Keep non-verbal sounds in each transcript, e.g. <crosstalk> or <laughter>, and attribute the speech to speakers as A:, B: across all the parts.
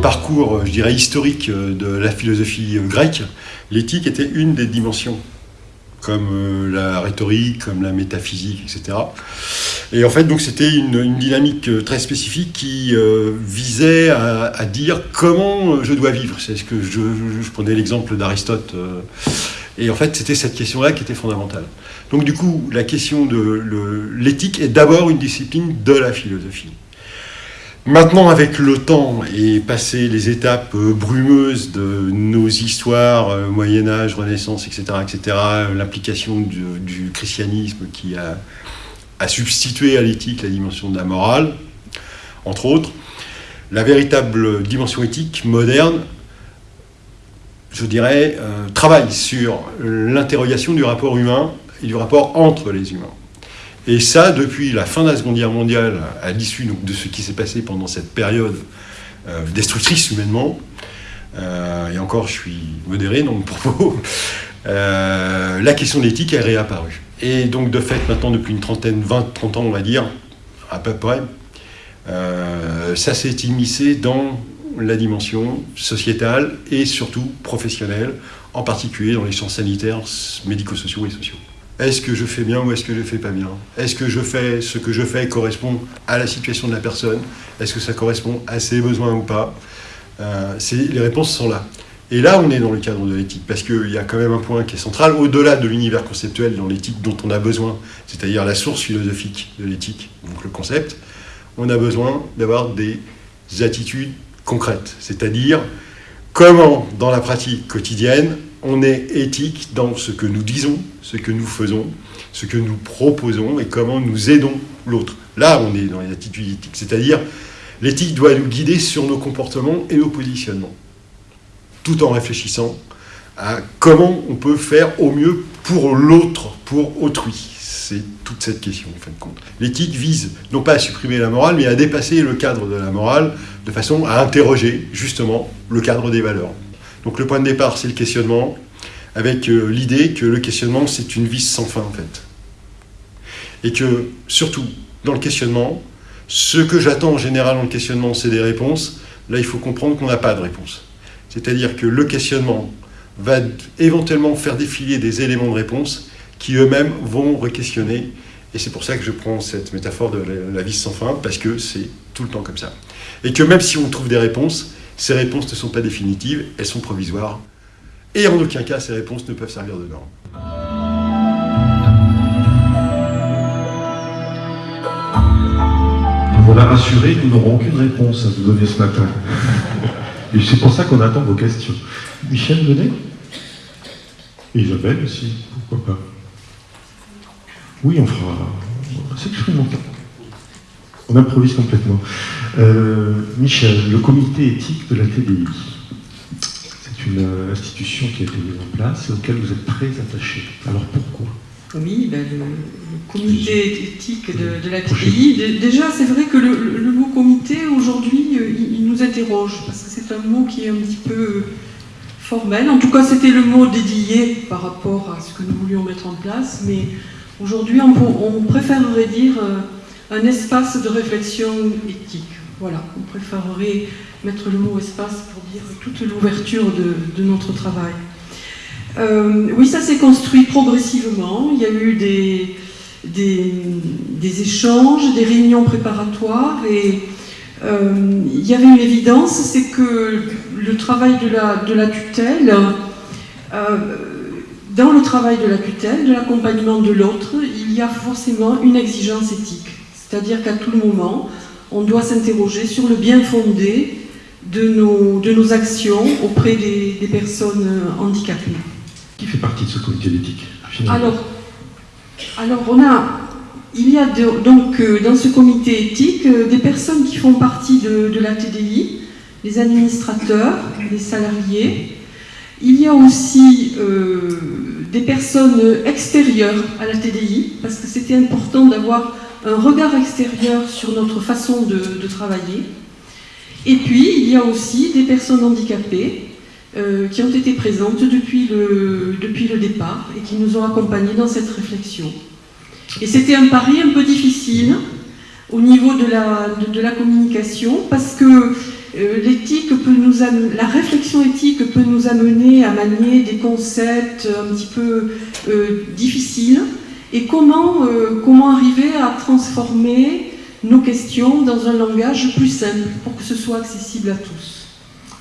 A: parcours, je dirais, historique de la philosophie grecque, l'éthique était une des dimensions comme euh, la rhétorique, comme la métaphysique, etc. Et en fait, donc c'était une, dynamique euh, très spécifique qui euh, visait à, dire comment je dois vivre. C'est ce que je, prenais l'exemple d'Aristote. et en fait, c'était cette question-là qui était fondamentale. Donc du coup, la question de l'éthique est d'abord une discipline de la philosophie. Maintenant, avec le temps et passé les étapes euh, brumeuses de nos histoires, euh, Moyen Âge, Renaissance, etc., etc., l'implication du, christianisme qui a, substitué à l'éthique la dimension de la morale, entre autres, la véritable dimension éthique moderne, je dirais, euh, travaille sur l'interrogation du rapport humain et du rapport entre les humains. Et ça, depuis la fin de la Seconde Guerre mondiale, à l'issue de ce qui s'est passé pendant cette période euh, destructrice humainement, euh, et encore je suis modéré dans mon <laughs> propos, euh, la question de l'éthique est réapparue. Et donc de fait, maintenant depuis une trentaine, 20, 30 ans on va dire, à peu près, ça s'est immiscé dans la dimension sociétale et surtout professionnelle, en particulier dans les champs sanitaires, médico-sociaux et sociaux. Est-ce que je fais bien ou est-ce que je ne fais pas bien? Est-ce que je fais ce que je fais correspond à la situation de la personne? Est-ce que ça correspond à ses besoins ou pas? Euh, Les réponses sont là. Et là, on est dans le cadre de l'éthique, parce qu'il y a quand même un point qui est central, au-delà de l'univers conceptuel dans l'éthique dont on a besoin, c'est-à-dire la source philosophique de l'éthique, donc le concept, on a besoin d'avoir des attitudes concrètes, c'est-à-dire comment, dans la pratique quotidienne, on est éthique dans ce que nous disons, ce que nous faisons, ce que nous proposons et comment nous aidons l'autre. Là, on est dans les attitudes éthiques, c'est-à-dire l'éthique doit nous guider sur nos comportements et nos positionnements, tout en réfléchissant à comment on peut faire au mieux pour l'autre, pour autrui. C'est toute cette question, en fin de compte. L'éthique vise non pas à supprimer la morale, mais à dépasser le cadre de la morale de façon à interroger justement le cadre des valeurs. Donc le point de départ, c'est le questionnement, avec euh, l'idée que le questionnement, c'est une vis sans fin, en fait. Et que, surtout, dans le questionnement, ce que j'attends en général dans le questionnement, c'est des réponses. Là, il faut comprendre qu'on n'a pas de réponse. C'est-à-dire que le questionnement va éventuellement faire défiler des éléments de réponse qui eux-mêmes vont re-questionner. Et c'est pour ça que je prends cette métaphore de la vis sans fin, parce que c'est tout le temps comme ça. Et que même si on trouve des réponses, ces réponses ne sont pas définitives, elles sont provisoires. Et en aucun cas, ces réponses ne peuvent servir de norme.
B: Voilà rassuré, nous n'aurons aucune réponse à vous donner ce matin. Et c'est pour ça qu'on attend vos questions. Michel, venez. Isabelle aussi, pourquoi pas. Oui, on fera... C'est expérimental. On improvise complètement. Euh, Michel, le comité éthique de la TDI, c'est une euh, institution qui a été mise en place et auquel vous êtes très attaché. Alors pourquoi?
C: Oui, ben, le, comité éthique de, la TDI, déjà c'est vrai que le, mot comité aujourd'hui euh, il, nous interroge parce que c'est un mot qui est un petit peu formel. En tout cas c'était le mot dédié par rapport à ce que nous voulions mettre en place, mais aujourd'hui on, on, préférerait dire un espace de réflexion éthique. Voilà, on préférerait mettre le mot espace pour dire toute l'ouverture de, notre travail. Euh, oui, ça s'est construit progressivement. Il y a eu des, échanges, des réunions préparatoires et euh, il y avait une évidence, c'est que le travail de la, de la tutelle, euh, dans le travail de la tutelle, de l'accompagnement de l'autre, il y a forcément une exigence éthique. C'est-à-dire qu'à tout moment, on doit s'interroger sur le bien fondé de nos, de nos actions auprès des, personnes handicapées.
B: Qui fait partie de ce comité d'éthique
C: alors, alors, on a, il y a donc euh, dans ce comité éthique euh, des personnes qui font partie de, la TDI, les administrateurs, les salariés. Il y a aussi euh, des personnes extérieures à la TDI, parce que c'était important d'avoir un regard extérieur sur notre façon de, travailler. Et puis, il y a aussi des personnes handicapées euh, qui ont été présentes depuis le, depuis le départ et qui nous ont accompagnés dans cette réflexion. Et c'était un pari un peu difficile, au niveau de la, de, la communication, parce que euh, peut nous la réflexion éthique peut nous amener à manier des concepts un petit peu euh, difficiles, et comment, euh, comment arriver à transformer nos questions dans un langage plus simple pour que ce soit accessible à tous.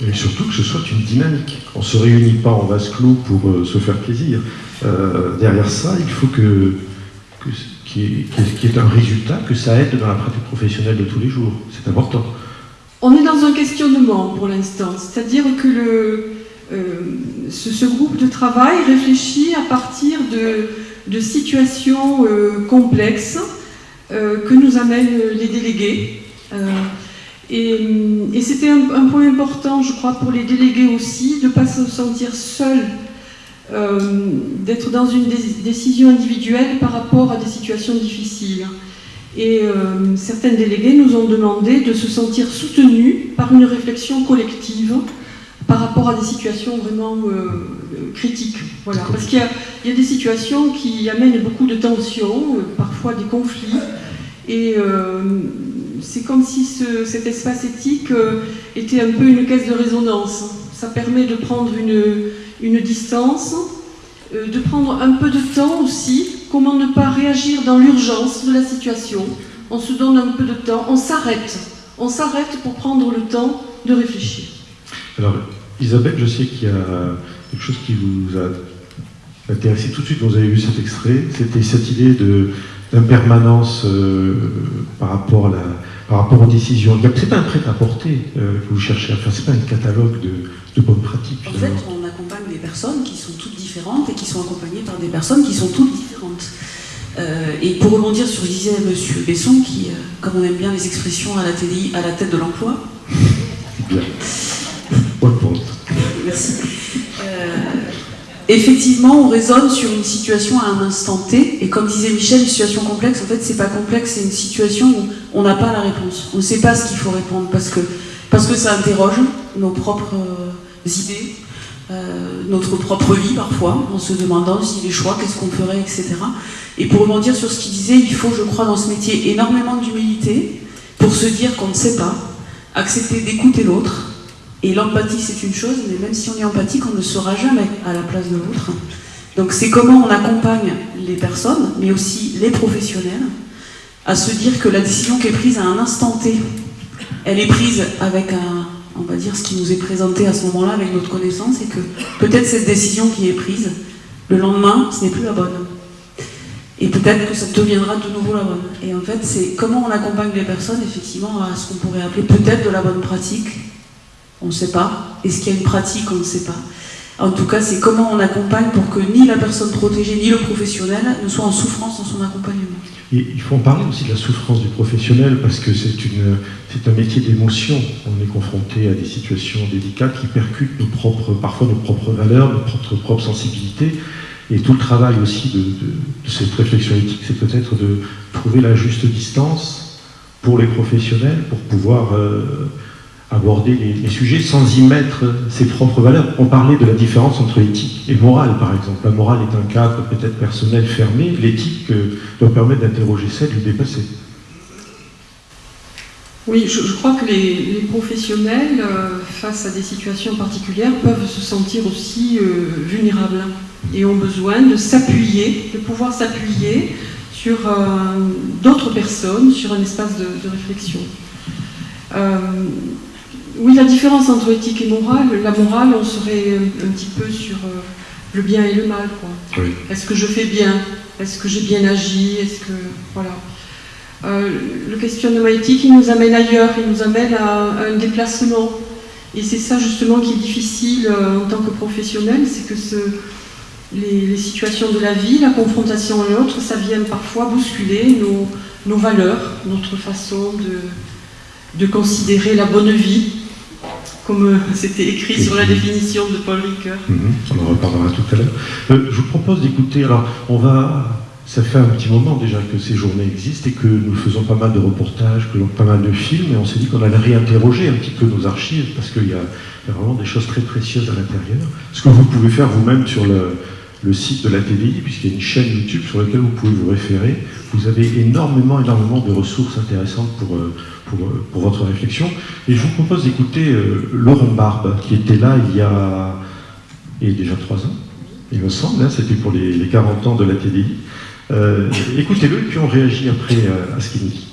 B: Et surtout que ce soit une dynamique. On ne se réunit pas en vase clos pour se faire plaisir. derrière ça, il faut que, que qui est, un résultat que ça aide dans la pratique professionnelle de tous les jours. C'est important.
C: On est dans un questionnement pour l'instant, c'est-à-dire que le, euh, ce, groupe de travail réfléchit à partir de, situations euh, complexes euh, que nous amènent les délégués. et, c'était un, un, point important, je crois, pour les délégués aussi, de ne pas se sentir seuls euh, d'être dans une décision individuelle par rapport à des situations difficiles. Et euh, certaines délégués nous ont demandé de se sentir soutenus par une réflexion collective par rapport à des situations vraiment euh, critiques. Voilà. Parce qu'il y, a des situations qui amènent beaucoup de tensions, parfois des conflits, et c'est comme si cet espace éthique était un peu une caisse de résonance. Ça permet de prendre une, une distance, euh, de prendre un peu de temps aussi, comment ne pas réagir dans l'urgence de la situation? On se donne un peu de temps, on s'arrête, on s'arrête pour prendre le temps de réfléchir.
B: Alors, Isabelle, je sais qu'il y a quelque chose qui vous a intéressé tout de suite, vous avez vu cet extrait, c'était cette idée d'impermanence euh, par, rapport par rapport aux décisions. C'est pas un prêt-à-porter euh, que vous cherchez à faire, c'est pas un catalogue de, de bonnes pratiques.
D: En fait, on accompagne des personnes qui sont toutes différentes et qui sont accompagnées par des personnes qui sont toutes différentes. Euh, et pour rebondir sur ce que disait M. Besson, qui, comme on aime bien les expressions à la à la tête de l'emploi. Effectivement, on raisonne sur une situation à un instant T, et comme disait Michel, une situation complexe, en fait, c'est pas complexe, c'est une situation où on n'a pas la réponse. On ne sait pas ce qu'il faut répondre parce que, parce ça interroge nos propres idées, euh, notre propre vie parfois, en se demandant si les choix, qu'est-ce qu'on ferait, etc. Et pour rebondir sur ce qu'il disait, il faut, je crois, dans ce métier énormément d'humilité pour se dire qu'on ne sait pas, accepter d'écouter l'autre. Et l'empathie, c'est une chose, mais même si on est empathique, on ne sera jamais à la place de l'autre. Donc c'est comment on accompagne les personnes, mais aussi les professionnels, à se dire que la décision qui est prise à un instant T, elle est prise avec un, on va dire, ce qui nous est présenté à ce moment-là avec notre connaissance, et que peut-être cette décision qui est prise, le lendemain, ce n'est plus la bonne. Et peut-être que ça deviendra de nouveau la bonne. Et en fait, c'est comment on accompagne les personnes, effectivement, à ce qu'on pourrait appeler peut-être de la bonne pratique. On ne sait pas. Est-ce qu'il y a une pratique On ne sait pas. En tout cas, c'est comment on accompagne pour que ni la personne protégée ni le professionnel ne soient en souffrance dans son accompagnement.
B: il faut en parler aussi de la souffrance du professionnel parce que c'est un métier d'émotion. On est confronté à des situations délicates qui percutent nos propres, parfois nos propres valeurs, notre propre, sensibilité. Et tout le travail aussi de, cette réflexion éthique, c'est peut-être de trouver la juste distance pour les professionnels pour pouvoir euh, aborder les, sujets sans y mettre ses propres valeurs. On parlait de la différence entre éthique et morale, par exemple. La morale est un cadre peut-être personnel fermé, l'éthique euh, doit permettre d'interroger ça, de le dépasser.
C: Oui, je, crois que les, professionnels, euh, face à des situations particulières, peuvent se sentir aussi euh, vulnérables et ont besoin de s'appuyer, de pouvoir s'appuyer sur d'autres personnes, sur un espace de réflexion. Oui, la différence entre éthique et morale, la morale, on serait un, petit peu sur euh, le bien et le mal. Est-ce que je fais bien? Est-ce que j'ai bien agi? Est-ce que voilà. Euh, le questionnement éthique, il nous amène ailleurs, il nous amène à, un déplacement. Et c'est ça justement qui est difficile euh, en tant que professionnel, c'est que ce, les, situations de la vie, la confrontation à l'autre, ça vient parfois bousculer nos, nos valeurs, notre façon de, de considérer la bonne vie, comme euh, c'était écrit sur la définition de Paul Ricoeur.
B: Mhm, on en reparlera tout à l'heure. Euh, je vous propose d'écouter, alors on va, ça fait un petit moment déjà que ces journées existent et que nous faisons pas mal de reportages, que pas mal de films, et on s'est dit qu'on allait réinterroger un petit peu nos archives, parce qu'il y, a vraiment des choses très précieuses à l'intérieur. Ce que vous pouvez faire vous-même sur le, le site de la TDI, puisqu'il y a une chaîne YouTube sur laquelle vous pouvez vous référer. Vous avez énormément, énormément de ressources intéressantes pour, euh, pour, euh, pour votre réflexion. Et je vous propose d'écouter euh, Laurent Barbe, qui était là il y a, il y déjà trois ans, il me semble, hein, c'était pour les, les 40 ans de la TDI. Écoutez-le, puis on réagit après à ce qu'il nous dit.